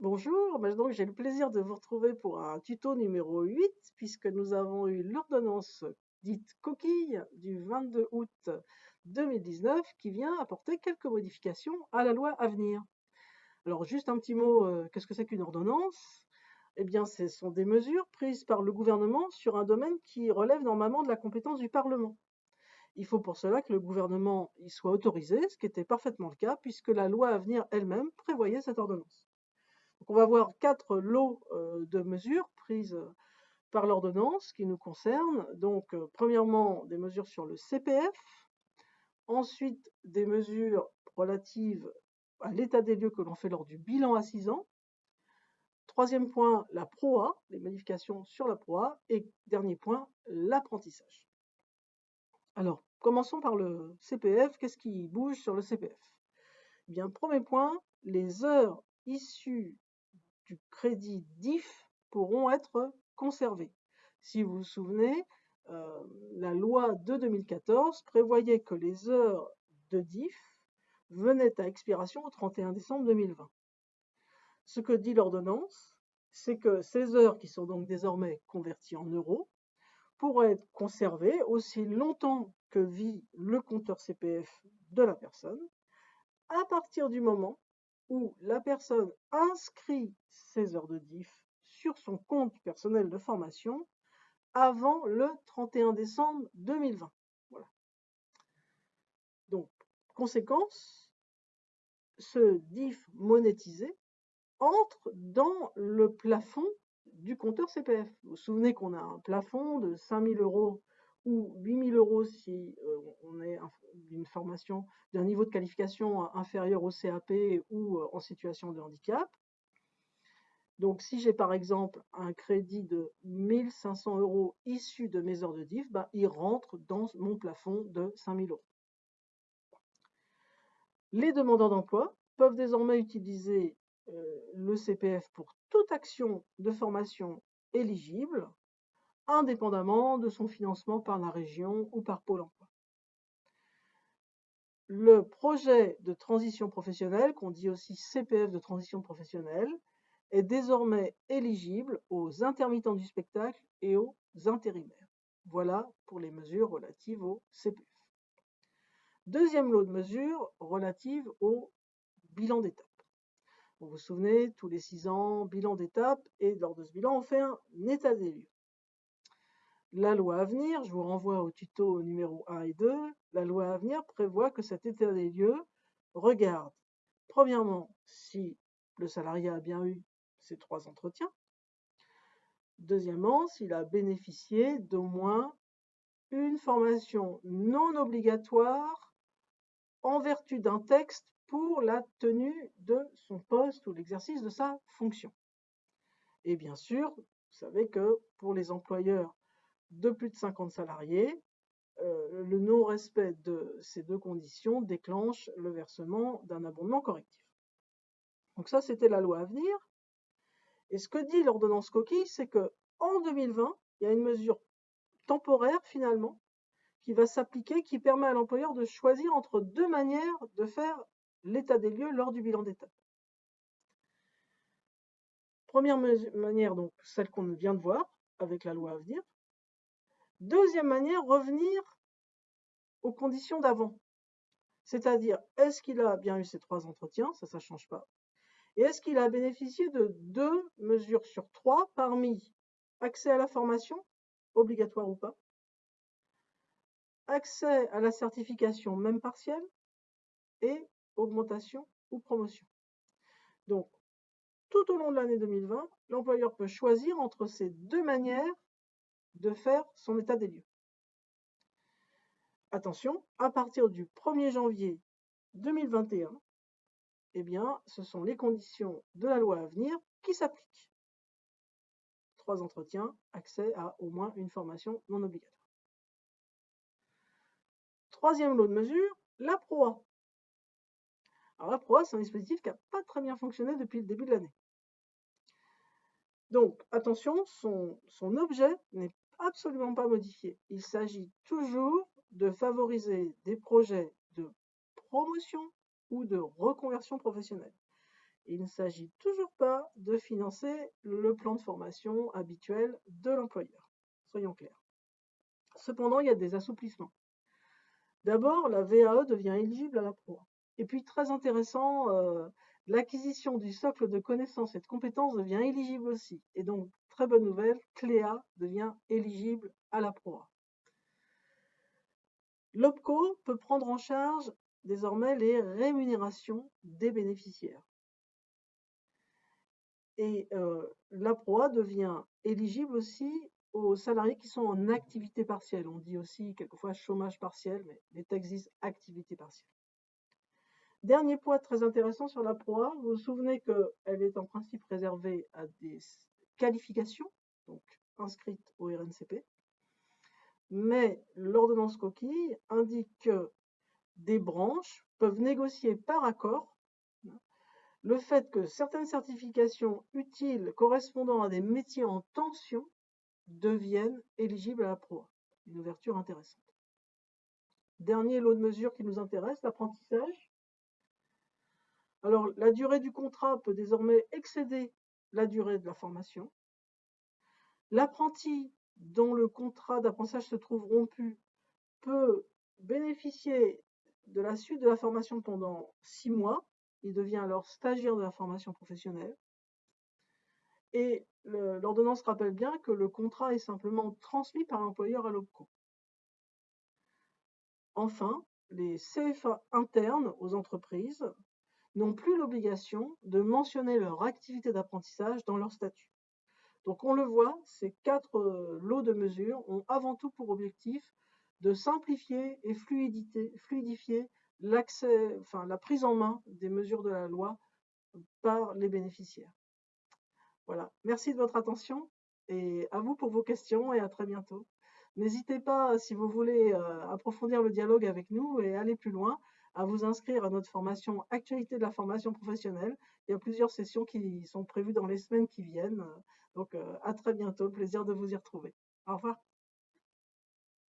Bonjour, donc j'ai le plaisir de vous retrouver pour un tuto numéro 8 puisque nous avons eu l'ordonnance dite coquille du 22 août 2019 qui vient apporter quelques modifications à la loi à venir. Alors juste un petit mot, euh, qu'est-ce que c'est qu'une ordonnance? Eh bien ce sont des mesures prises par le gouvernement sur un domaine qui relève normalement de la compétence du Parlement. Il faut pour cela que le gouvernement y soit autorisé, ce qui était parfaitement le cas puisque la loi à venir elle-même prévoyait cette ordonnance on va voir quatre lots euh, de mesures prises euh, par l'ordonnance qui nous concernent. Donc, euh, premièrement, des mesures sur le CPF, ensuite des mesures relatives à l'état des lieux que l'on fait lors du bilan à 6 ans. Troisième point, la PROA, les modifications sur la PROA. Et dernier point, l'apprentissage. Alors, commençons par le CPF. Qu'est-ce qui bouge sur le CPF eh Bien, premier point, les heures issues du crédit DIF pourront être conservés. Si vous vous souvenez, euh, la loi de 2014 prévoyait que les heures de DIF venaient à expiration au 31 décembre 2020. Ce que dit l'ordonnance, c'est que ces heures, qui sont donc désormais converties en euros, pourraient être conservées aussi longtemps que vit le compteur CPF de la personne, à partir du moment où la personne inscrit ses heures de DIF sur son compte personnel de formation avant le 31 décembre 2020. Voilà. Donc, conséquence, ce DIF monétisé entre dans le plafond du compteur CPF. Vous vous souvenez qu'on a un plafond de 5000 euros ou 8 000 euros si euh, on est d'une formation, d'un niveau de qualification inférieur au CAP ou euh, en situation de handicap. Donc, si j'ai par exemple un crédit de 1500 euros issu de mes heures de DIF, bah, il rentre dans mon plafond de 5000 euros. Les demandeurs d'emploi peuvent désormais utiliser euh, le CPF pour toute action de formation éligible, indépendamment de son financement par la région ou par Pôle emploi. Le projet de transition professionnelle, qu'on dit aussi CPF de transition professionnelle, est désormais éligible aux intermittents du spectacle et aux intérimaires. Voilà pour les mesures relatives au CPF. Deuxième lot de mesures relatives au bilan d'étape. Vous vous souvenez, tous les six ans, bilan d'étape, et lors de ce bilan, on fait un état des lieux. La loi à venir, je vous renvoie au tuto numéro 1 et 2, la loi à venir prévoit que cet état des lieux regarde, premièrement, si le salarié a bien eu ses trois entretiens, deuxièmement, s'il a bénéficié d'au moins une formation non obligatoire en vertu d'un texte pour la tenue de son poste ou l'exercice de sa fonction. Et bien sûr, vous savez que pour les employeurs de plus de 50 salariés, euh, le non-respect de ces deux conditions déclenche le versement d'un abondement correctif. Donc ça, c'était la loi à venir. Et ce que dit l'ordonnance coquille, c'est que en 2020, il y a une mesure temporaire finalement qui va s'appliquer, qui permet à l'employeur de choisir entre deux manières de faire l'état des lieux lors du bilan d'étape. Première manière, donc celle qu'on vient de voir avec la loi à venir, Deuxième manière, revenir aux conditions d'avant. C'est-à-dire, est-ce qu'il a bien eu ces trois entretiens? Ça, ça ne change pas. Et est-ce qu'il a bénéficié de deux mesures sur trois parmi accès à la formation, obligatoire ou pas, accès à la certification même partielle et augmentation ou promotion. Donc, tout au long de l'année 2020, l'employeur peut choisir entre ces deux manières de faire son état des lieux. Attention, à partir du 1er janvier 2021, eh bien, ce sont les conditions de la loi à venir qui s'appliquent. Trois entretiens, accès à au moins une formation non obligatoire. Troisième lot de mesures, la PROA. Alors la PROA, c'est un dispositif qui n'a pas très bien fonctionné depuis le début de l'année. Donc, attention, son, objet n'est absolument pas modifié. Il s'agit toujours de favoriser des projets de promotion ou de reconversion professionnelle. Il ne s'agit toujours pas de financer le plan de formation habituel de l'employeur. Soyons clairs. Cependant, il y a des assouplissements. D'abord, la VAE devient éligible à la proie. Et puis, très intéressant, euh, l'acquisition du socle de connaissances et de compétences devient éligible aussi. Et donc, bonne nouvelle, Cléa devient éligible à la proie. L'OPCO peut prendre en charge désormais les rémunérations des bénéficiaires. Et euh, la proie devient éligible aussi aux salariés qui sont en activité partielle. On dit aussi quelquefois chômage partiel, mais les textes disent activité partielle. Dernier point très intéressant sur la proie, vous vous souvenez qu'elle est en principe réservée à des qualifications, donc inscrites au RNCP, mais l'ordonnance coquille indique que des branches peuvent négocier par accord le fait que certaines certifications utiles correspondant à des métiers en tension deviennent éligibles à la proie. Une ouverture intéressante. Dernier lot de mesures qui nous intéresse, l'apprentissage. Alors, la durée du contrat peut désormais excéder la durée de la formation. L'apprenti dont le contrat d'apprentissage se trouve rompu peut bénéficier de la suite de la formation pendant six mois. Il devient alors stagiaire de la formation professionnelle. Et l'ordonnance rappelle bien que le contrat est simplement transmis par l'employeur à l'OPCO. Enfin, les CFA internes aux entreprises n'ont plus l'obligation de mentionner leur activité d'apprentissage dans leur statut. Donc on le voit, ces quatre euh, lots de mesures ont avant tout pour objectif de simplifier et fluidifier la prise en main des mesures de la loi par les bénéficiaires. Voilà, merci de votre attention et à vous pour vos questions et à très bientôt. N'hésitez pas, si vous voulez euh, approfondir le dialogue avec nous et aller plus loin, à vous inscrire à notre formation Actualité de la formation professionnelle. Il y a plusieurs sessions qui sont prévues dans les semaines qui viennent. Donc, euh, à très bientôt. Plaisir de vous y retrouver. Au revoir.